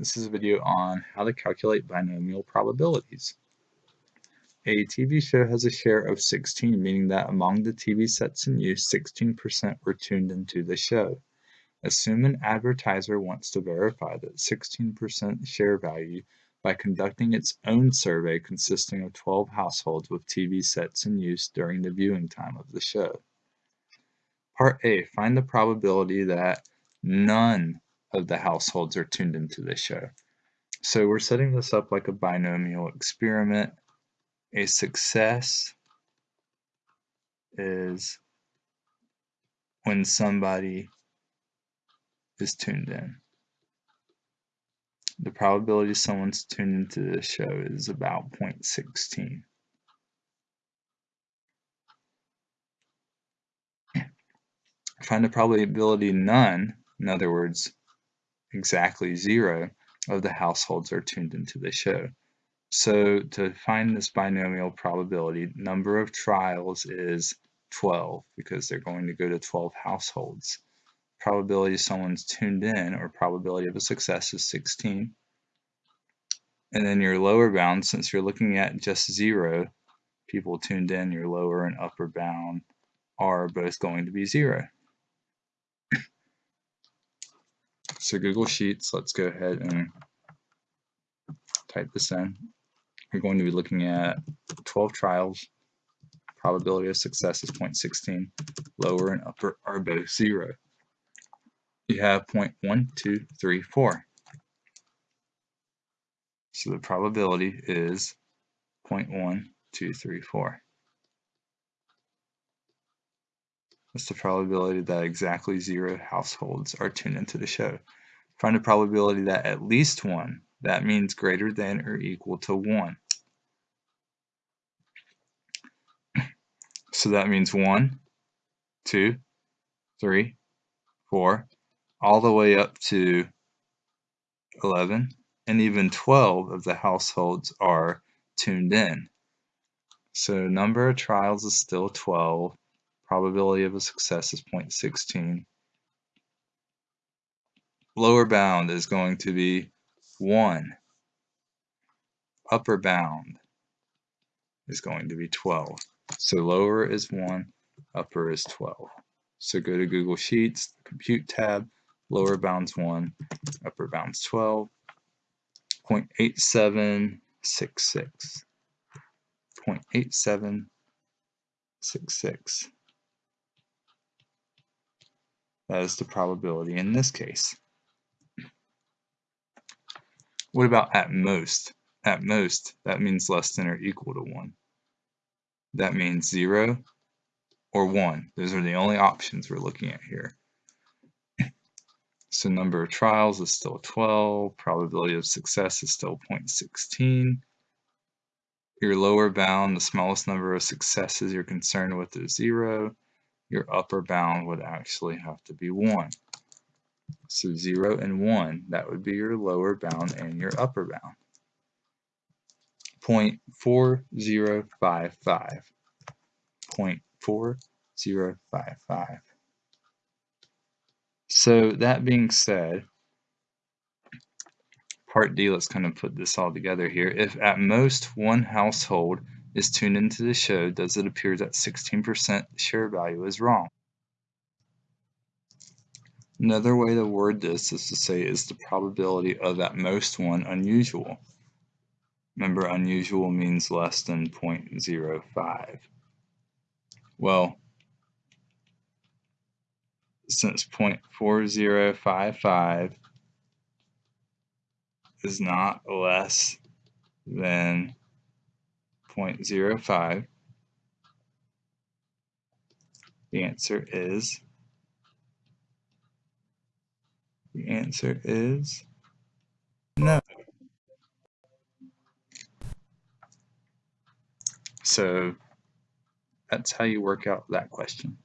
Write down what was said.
This is a video on how to calculate binomial probabilities. A TV show has a share of 16, meaning that among the TV sets in use, 16% were tuned into the show. Assume an advertiser wants to verify that 16% share value by conducting its own survey consisting of 12 households with TV sets in use during the viewing time of the show. Part A, find the probability that none of the households are tuned into this show. So we're setting this up like a binomial experiment. A success is when somebody is tuned in. The probability someone's tuned into this show is about 0.16. Find the probability none, in other words, exactly zero of the households are tuned into the show. So to find this binomial probability, number of trials is 12 because they're going to go to 12 households. Probability someone's tuned in or probability of a success is 16. And then your lower bound, since you're looking at just zero people tuned in, your lower and upper bound are both going to be zero. So Google Sheets, let's go ahead and type this in. We're going to be looking at 12 trials. Probability of success is 0.16. Lower and upper are both zero. You have 0.1234. So the probability is 0.1234. What's the probability that exactly zero households are tuned into the show? Find the probability that at least one, that means greater than or equal to one. So that means one, two, three, four, all the way up to 11, and even 12 of the households are tuned in. So number of trials is still 12, Probability of a success is 0.16. Lower bound is going to be 1. Upper bound is going to be 12. So lower is 1, upper is 12. So go to Google Sheets, Compute tab, lower bound's 1, upper bound's 12, 0.8766. 0.8766. That is the probability in this case. What about at most? At most, that means less than or equal to 1. That means 0 or 1. Those are the only options we're looking at here. So number of trials is still 12. Probability of success is still 0.16. Your lower bound, the smallest number of successes you're concerned with is 0 your upper bound would actually have to be 1. So 0 and 1, that would be your lower bound and your upper bound. 0.4055. 0.4055. So that being said, part D, let's kind of put this all together here. If at most one household is tuned into the show, does it appear that 16% share value is wrong? Another way to word this is to say is the probability of at most one unusual. Remember, unusual means less than 0.05. Well, since 0.4055 is not less than 0.05. The answer is the answer is no. So that's how you work out that question.